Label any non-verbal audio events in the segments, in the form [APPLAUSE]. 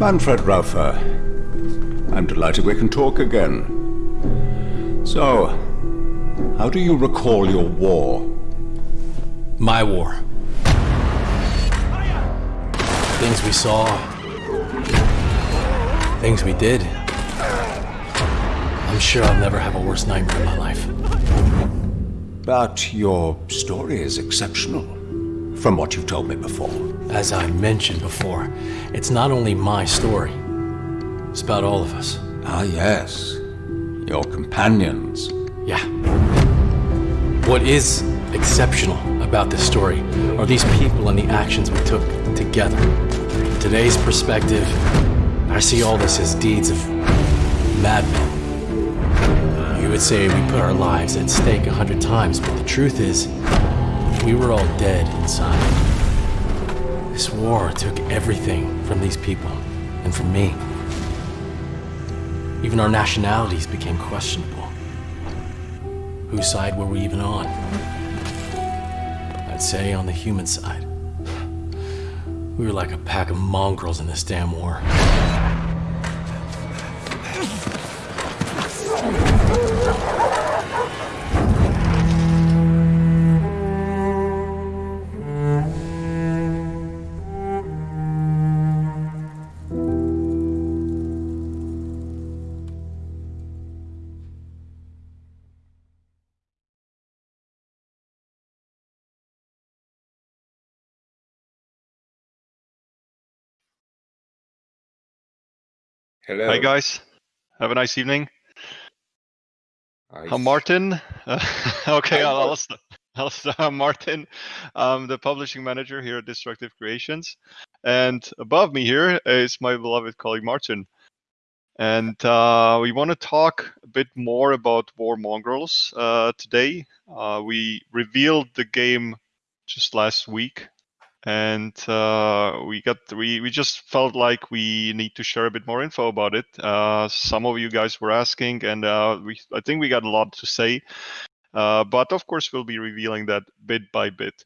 Manfred Rauffer. I'm delighted we can talk again. So, how do you recall your war? My war. Things we saw. Things we did. I'm sure I'll never have a worse nightmare in my life. But your story is exceptional, from what you've told me before. As I mentioned before, it's not only my story. It's about all of us. Ah, yes. Your companions. Yeah. What is exceptional about this story are these people and the actions we took together. From today's perspective, I see all this as deeds of madmen. You would say we put our lives at stake a hundred times, but the truth is, we were all dead inside. This war took everything from these people, and from me. Even our nationalities became questionable. Whose side were we even on? I'd say on the human side. We were like a pack of mongrels in this damn war. Hello. Hi guys, have a nice evening. Hi. I'm Martin. Uh, [LAUGHS] okay, I'll, I'll, Martin. [LAUGHS] I'll start. I'm Martin. I'm the publishing manager here at Destructive Creations, and above me here is my beloved colleague Martin. And uh, we want to talk a bit more about War Mongrels uh, today. Uh, we revealed the game just last week, and uh, we got we we just felt like we need to share a bit more info about it. Uh, some of you guys were asking, and uh, we I think we got a lot to say. Uh, but of course, we'll be revealing that bit by bit.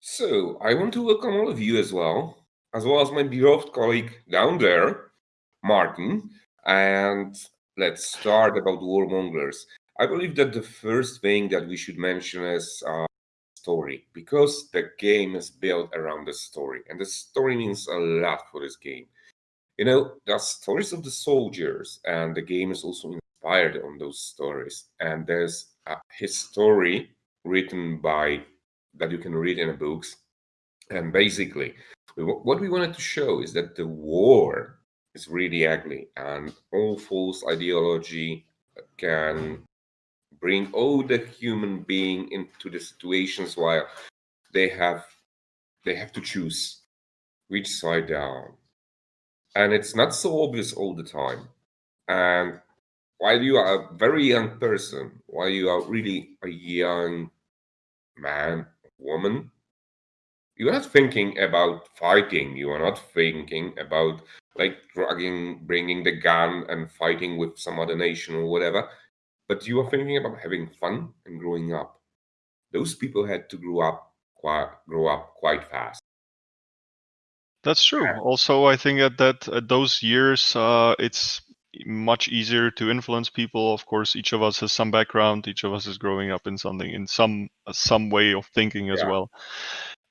So, I want to welcome all of you as well, as well as my beloved colleague down there, Martin. And let's start about War Mongrels. I believe that the first thing that we should mention is uh, story, because the game is built around the story, and the story means a lot for this game. You know, the stories of the soldiers, and the game is also inspired on those stories. And there's a history written by that you can read in the books. And basically, what we wanted to show is that the war is really ugly, and all false ideology can bring all the human being into the situations while they have they have to choose which side down. And it's not so obvious all the time. And while you are a very young person, while you are really a young man, woman, you are not thinking about fighting. You are not thinking about like dragging, bringing the gun and fighting with some other nation or whatever. But you are thinking about having fun and growing up. Those people had to grow up quite grow up quite fast. That's true. Also, I think at that at those years, uh, it's much easier to influence people. Of course, each of us has some background. Each of us is growing up in something, in some some way of thinking as Yeah. well.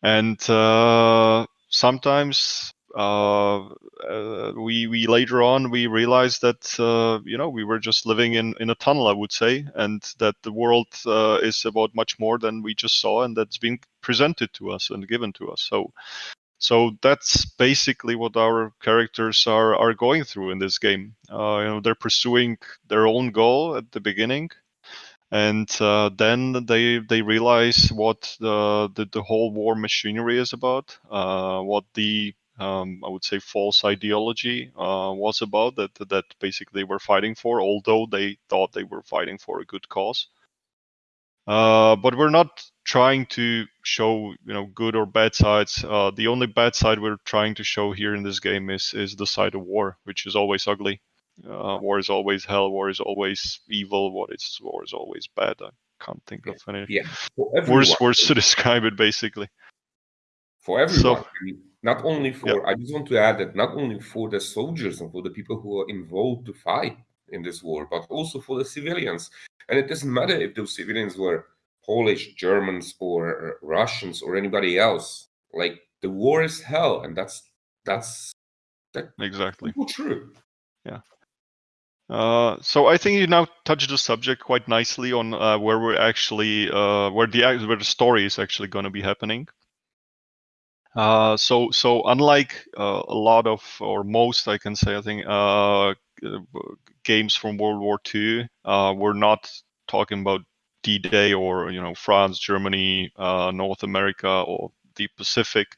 And uh, sometimes uh, uh, we we later on we realized that uh, you know we were just living in in a tunnel, I would say, and that the world uh, is about much more than we just saw, and that's being presented to us and given to us. So so that's basically what our characters are are going through in this game. Uh, you know, they're pursuing their own goal at the beginning, and uh, then they they realize what the, the the whole war machinery is about, uh, what the um, I would say false ideology uh, was about that that basically they were fighting for, although they thought they were fighting for a good cause. Uh, but we're not trying to show you know good or bad sides. Uh, the only bad side we're trying to show here in this game is is the side of war, which is always ugly. Uh, war is always hell. War is always evil. What is war is always bad. I can't think of any Yeah, worse words to [LAUGHS] describe it. Basically, For everyone. So- I mean, not only for I just want to add that not only for the soldiers and for the people who are involved to fight in this war, but also for the civilians. And it doesn't matter if those civilians were Polish, Germans, or Russians, or anybody else. Like the war is hell, and that's that's that exactly true. Yeah. Uh, so I think you now touched the subject quite nicely on uh, where we're actually uh, where the where the story is actually going to be happening. Uh, so so unlike uh, a lot of or most I can say I think uh, games from World War II, we're not talking about D-Day or you know France, Germany, North America, or the Pacific,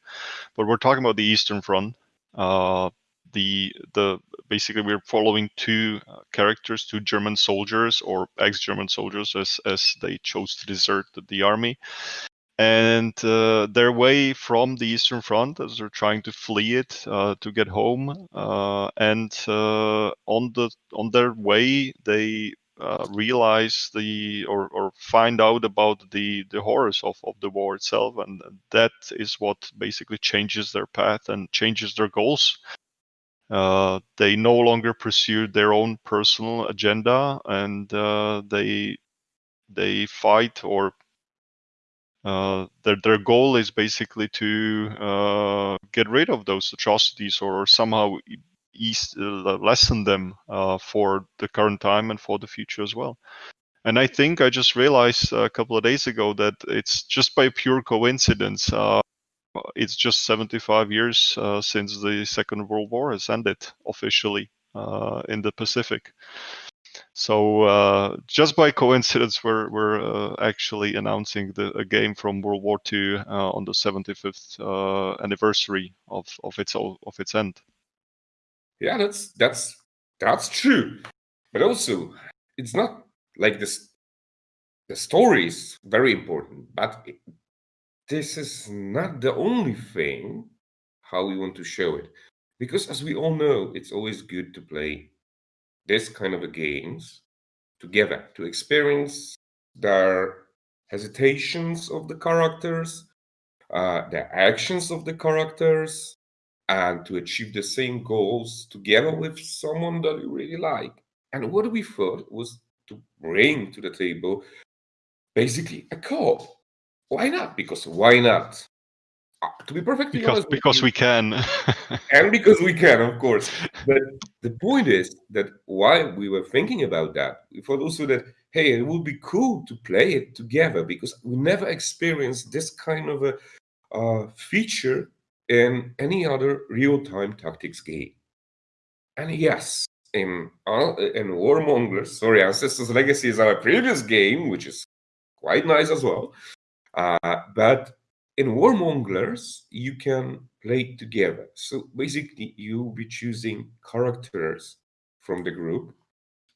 but we're talking about the Eastern Front. The the basically we're following two uh, characters, two German soldiers or ex-German soldiers, as as they chose to desert the army, and uh, their way from the Eastern Front as they're trying to flee it uh, to get home, uh, and uh, on the on their way they uh, realize the or, or find out about the the horrors of, of the war itself and that is what basically changes their path and changes their goals. Uh, they no longer pursue their own personal agenda, and they they fight or uh, their their goal is basically to uh, get rid of those atrocities or somehow ease, uh, lessen them for the current time and for the future as well. And I think I just realized a couple of days ago that it's just by pure coincidence it's just 75 years uh, since the Second World War has ended officially uh, in the Pacific. So uh, just by coincidence, we're we're uh, actually announcing the, a game from World War II uh, on the 75th uh, anniversary of of its of its end. Yeah, that's that's that's true, but also it's not like this. The story is very important, but this is not the only thing how we want to show it. Because as we all know, it's always good to play this kind of a games together, to experience their hesitations of the characters, uh, the actions of the characters, and to achieve the same goals together with someone that you really like. And what we thought was to bring to the table basically a co-op why not? Because why not? To be perfectly because, honest, because we can, [LAUGHS] and because we can, of course. [LAUGHS] But the point is that why we were thinking about that, we thought also that hey, it would be cool to play it together because we never experienced this kind of a uh, feature in any other real-time tactics game. And yes, in uh, in War Mongrels, sorry, Ancestors Legacy is our previous game, which is quite nice as well. Uh, but in War Mongrels, you can play together. So basically, you'll be choosing characters from the group,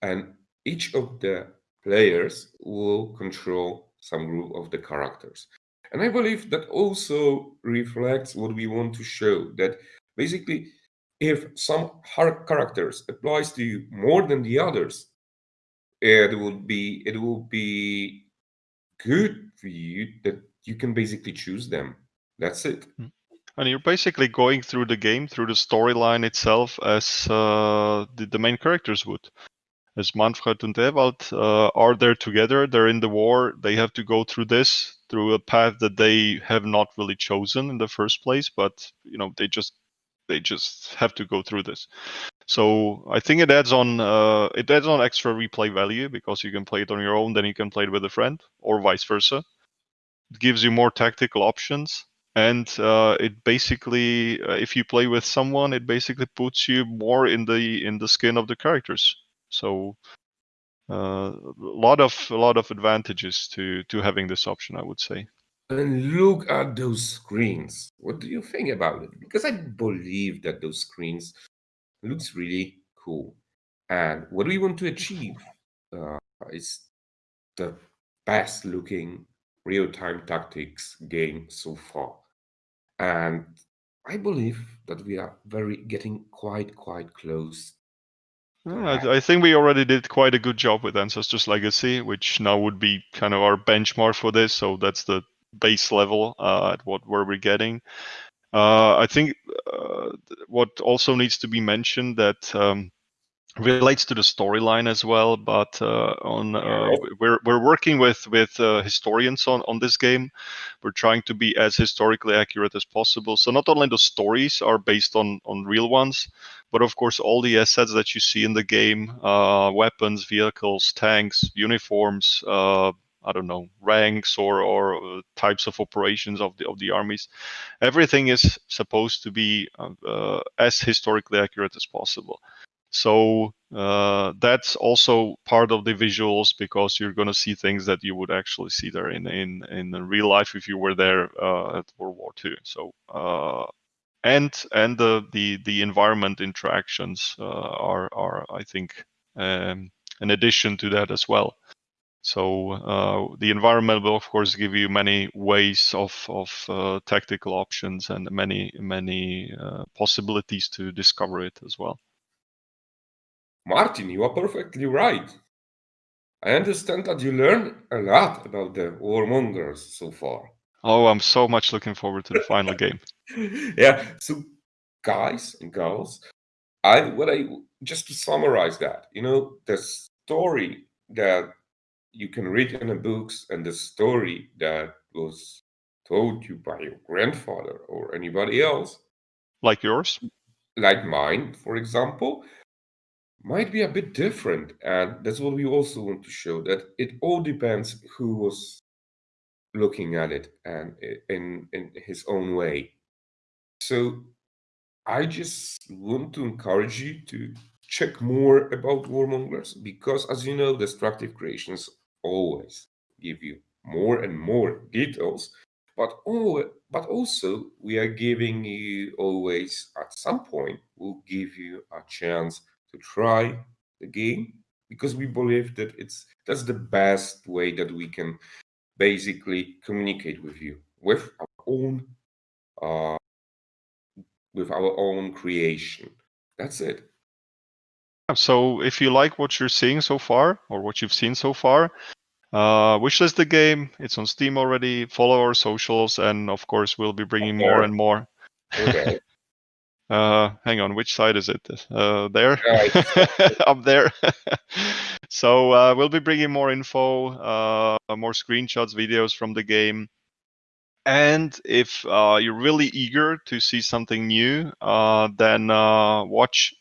and each of the players will control some group of the characters. And I believe that also reflects what we want to show, that basically, if some hard characters applies to you more than the others, it would be it will be good for you that you can basically choose them. That's it. Hmm. And you're basically going through the game, through the storyline itself, as uh, the, the, main characters would. As Manfred and Ewald uh, are there together, they're in the war, they have to go through this, through a path that they have not really chosen in the first place, but you know, they just they just have to go through this. So I think it adds on uh, it adds on extra replay value because you can play it on your own, then you can play it with a friend, or vice versa. Gives you more tactical options, and uh, it basically, uh, if you play with someone, it basically puts you more in the in the skin of the characters. So uh, a lot of a lot of advantages to to having this option, I would say. And look at those screens. What do you think about it? Because I believe that those screens looks really cool. And what we want to achieve uh, is the best looking real-time tactics game so far. And I believe that we are very getting quite, quite close. I, I think we already did quite a good job with Ancestors Legacy, which now would be kind of our benchmark for this. So that's the base level uh, at what where we're getting Uh, I think uh, what also needs to be mentioned that um, relates to the storyline as well. But uh, on uh, we're we're working with with uh, historians on on this game. We're trying to be as historically accurate as possible. So not only the stories are based on on real ones, but of course all the assets that you see in the game, uh, weapons, vehicles, tanks, uniforms. Uh, I don't know ranks or or uh, types of operations of the of the armies. Everything is supposed to be as historically accurate as possible. So uh, that's also part of the visuals because you're going to see things that you would actually see there in in in real life if you were there uh, at World War II. So uh, and and the the the environment interactions uh, are are I think um, an addition to that as well. So uh, the environment will of course give you many ways of of uh, tactical options and many many possibilities to discover it as well. Martin, you are perfectly right. I understand that you learned a lot about the War Mongrels so far. Oh, I'm so much looking forward to the final [LAUGHS] game. Yeah, so guys and girls, I what I just to summarize that, you know, the story that you can read in the books and the story that was told you by your grandfather or anybody else, like yours, like mine, for example, might be a bit different. And that's what we also want to show that it all depends who was looking at it and in, in his own way. So I just want to encourage you to check more about War Mongrels because as you know, destructive creations always give you more and more details but all, but also we are giving you always at some point we'll give you a chance to try the game because we believe that it's that's the best way that we can basically communicate with you with our own uh, with our own creation. That's it. So if you like what you're seeing so far or what you've seen so far, uh, wishlist the game. It's on Steam already. Follow our socials, and of course, we'll be bringing more and more. Okay. [LAUGHS] Uh, hang on, which side is it? Uh, there, [LAUGHS] up there. [LAUGHS] so uh, we'll be bringing more info, uh, more screenshots, videos from the game. And if uh, you're really eager to see something new, uh, then watch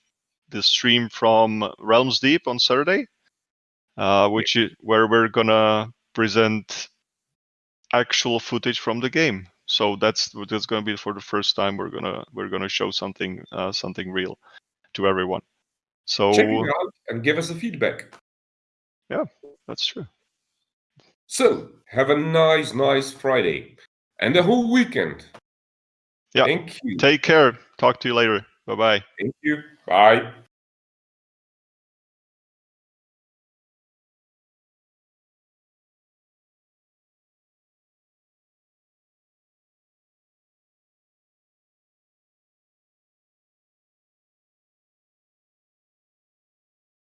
the stream from Realms Deep on Saturday, which is where we're gonna present actual footage from the game so that's that's going to be for the first time we're gonna we're gonna show something uh, something real to everyone. So check it out and give us a feedback. Yeah, that's true. So have a nice, nice Friday and a whole weekend. Yeah. Thank you. Take care. Talk to you later. Bye bye. Thank you. Bye.